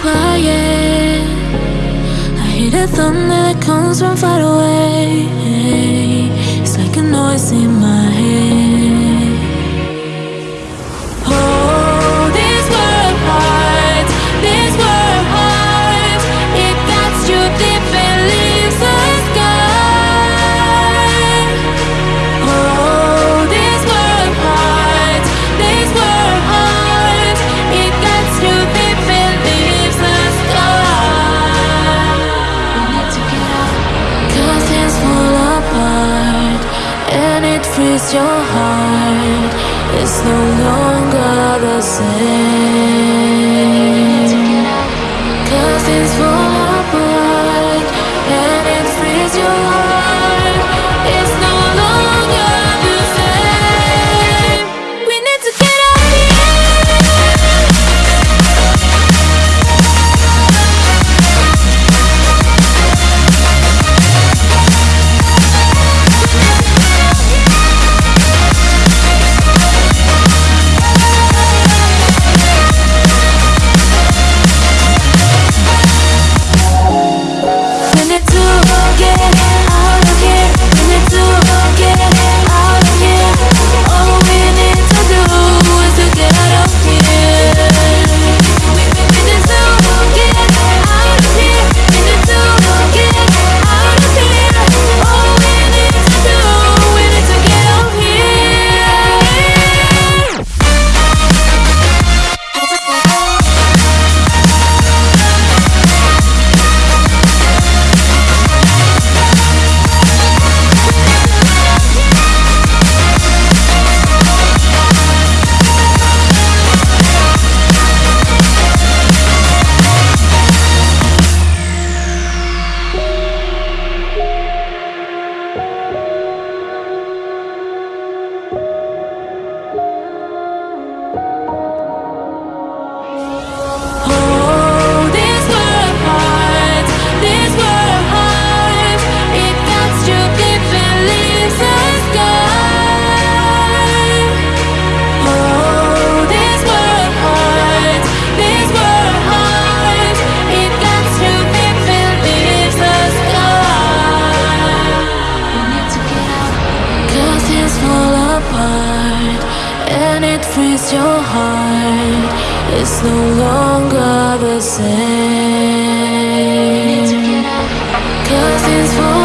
quiet. I hear the thunder that comes from far away. It's like a noise in my head. freeze your heart. It's no longer the same. when it frees your heart, it's no longer the same. Cause it's for